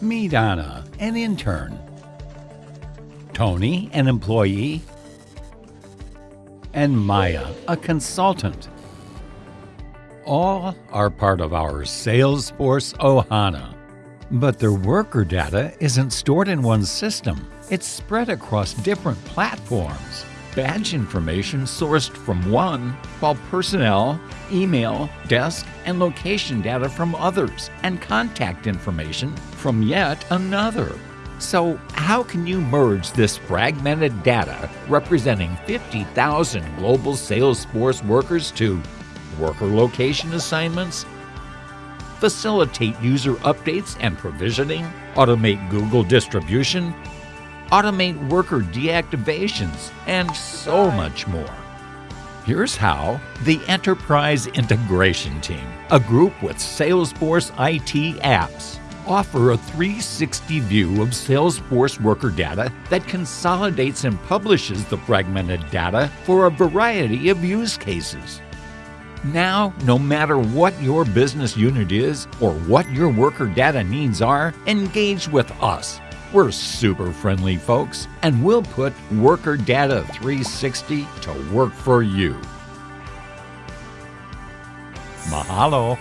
Meet Anna, an intern. Tony, an employee. And Maya, a consultant. All are part of our Salesforce Ohana. But their worker data isn't stored in one system. It's spread across different platforms. Badge information sourced from one, while personnel, email, desk, and location data from others, and contact information from yet another. So, how can you merge this fragmented data representing 50,000 global Salesforce workers to worker location assignments, facilitate user updates and provisioning, automate Google distribution, automate worker deactivations, and so much more. Here's how the Enterprise Integration Team, a group with Salesforce IT apps, offer a 360 view of Salesforce worker data that consolidates and publishes the fragmented data for a variety of use cases. Now, no matter what your business unit is or what your worker data needs are, engage with us. We're super friendly folks, and we'll put Worker Data 360 to work for you. Mahalo.